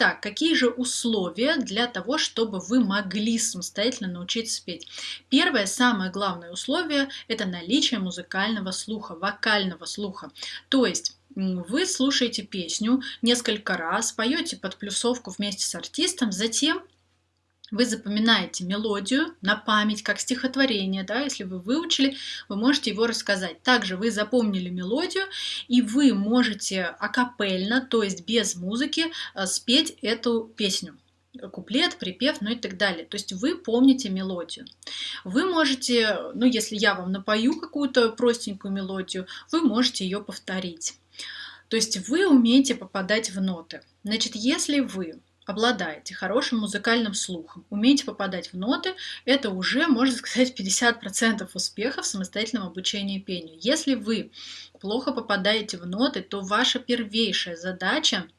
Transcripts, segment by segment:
Итак, какие же условия для того, чтобы вы могли самостоятельно научиться петь? Первое, самое главное условие – это наличие музыкального слуха, вокального слуха. То есть вы слушаете песню несколько раз, поете под плюсовку вместе с артистом, затем вы запоминаете мелодию на память, как стихотворение, да, если вы выучили, вы можете его рассказать. Также вы запомнили мелодию, и вы можете акапельно, то есть без музыки, э, спеть эту песню куплет, припев, ну и так далее. То есть вы помните мелодию. Вы можете, ну если я вам напою какую-то простенькую мелодию, вы можете ее повторить. То есть вы умеете попадать в ноты. Значит, если вы обладаете хорошим музыкальным слухом, умеете попадать в ноты, это уже, можно сказать, 50% успеха в самостоятельном обучении пению. Если вы плохо попадаете в ноты, то ваша первейшая задача –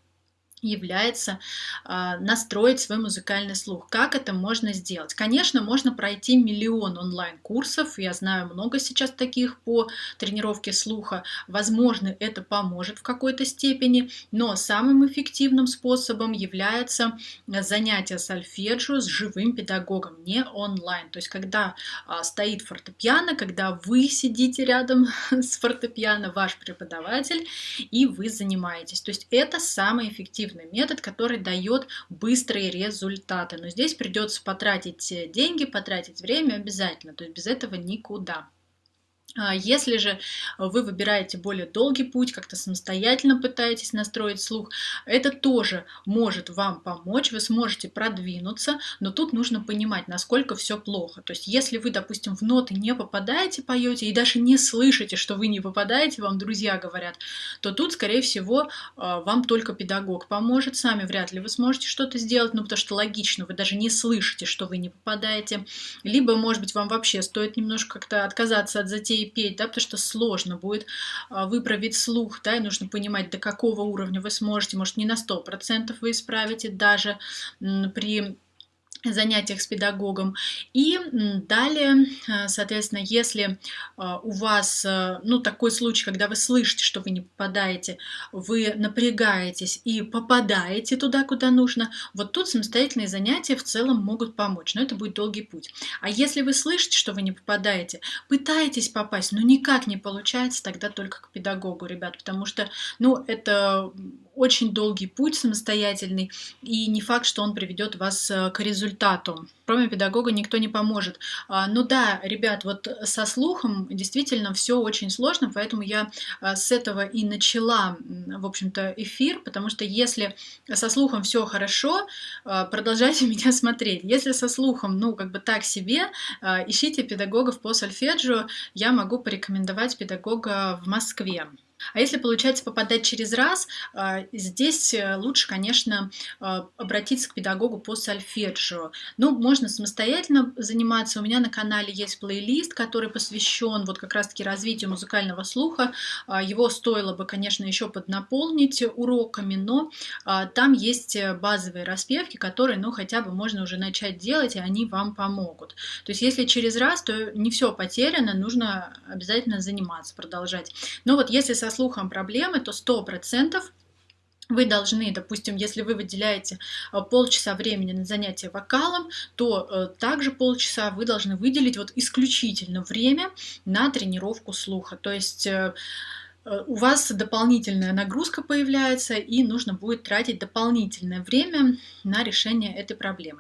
является э, настроить свой музыкальный слух. Как это можно сделать? Конечно, можно пройти миллион онлайн-курсов, я знаю много сейчас таких по тренировке слуха. Возможно, это поможет в какой-то степени, но самым эффективным способом является занятие сольфеджио с живым педагогом, не онлайн. То есть, когда э, стоит фортепиано, когда вы сидите рядом с фортепиано, ваш преподаватель, и вы занимаетесь. То есть, это самый эффективный эффективный метод, который дает быстрые результаты. Но здесь придется потратить э, деньги, потратить время обязательно, то есть без этого никуда. А если же вы выбираете более долгий путь, как-то самостоятельно пытаетесь настроить слух, это тоже может вам помочь, вы сможете продвинуться, но тут нужно понимать, насколько все плохо. То есть если вы, допустим, в ноты не попадаете, поете и даже не слышите, что вы не попадаете, вам друзья говорят, то тут, скорее всего, а, вам только педагог поможет, сами вряд ли вы сможете что-то сделать, ну потому что логично, вы даже не слышите, что вы не попадаете. Либо, может быть, вам вообще стоит немножко как-то отказаться от затеи петь, да, потому что сложно будет а, выправить слух, да, и нужно понимать, до какого уровня вы сможете, может, не на 100% вы исправите даже при занятиях с педагогом. И далее, э, соответственно, если э, у вас, э, ну, такой случай, когда вы слышите, что вы не попадаете, вы напрягаетесь и попадаете туда, куда нужно, вот тут самостоятельные занятия в целом могут помочь, но это будет долгий путь. А если вы слышите, что вы не попадаете, пытаетесь попасть, но никак не получается, тогда только к педагогу, ребят, потому что, ну, это очень долгий путь самостоятельный, и не факт, что он приведет вас э, к результату. Кроме педагога никто не поможет. А, ну да, ребят, вот со слухом действительно все очень сложно, поэтому я а, с этого и начала, в общем-то, эфир, потому что если со слухом все хорошо, а, продолжайте меня смотреть. Если со слухом, ну, как бы так себе, ищите педагогов по сольфеджио, я могу порекомендовать педагога в Москве. А если получается попадать через раз, а, здесь э, лучше, конечно, а, обратиться к педагогу по сольфеджио. Ну, можно самостоятельно заниматься. У меня на канале есть плейлист, который посвящен вот как раз-таки развитию музыкального слуха. А, его стоило бы, конечно, еще поднаполнить уроками, но там есть э, базовые распевки, которые, ну, хотя бы можно уже начать делать, и они вам помогут. То есть, если через раз, то не все потеряно, нужно обязательно заниматься, продолжать. Но вот если со слухом проблемы, то 100% вы должны, допустим, если вы выделяете э, полчаса времени на занятие вокалом, то э, также полчаса вы должны выделить вот исключительно время на тренировку слуха. То есть э, у вас дополнительная нагрузка появляется, и нужно будет тратить дополнительное время на решение этой проблемы.